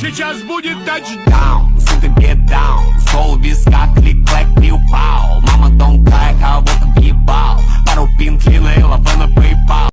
Сейчас будет тачдаун Сука, get down Сол виска, клик-клэк, пиу-пау Мама, don't cry, кого-то въебал Пару пинт, лина и лавена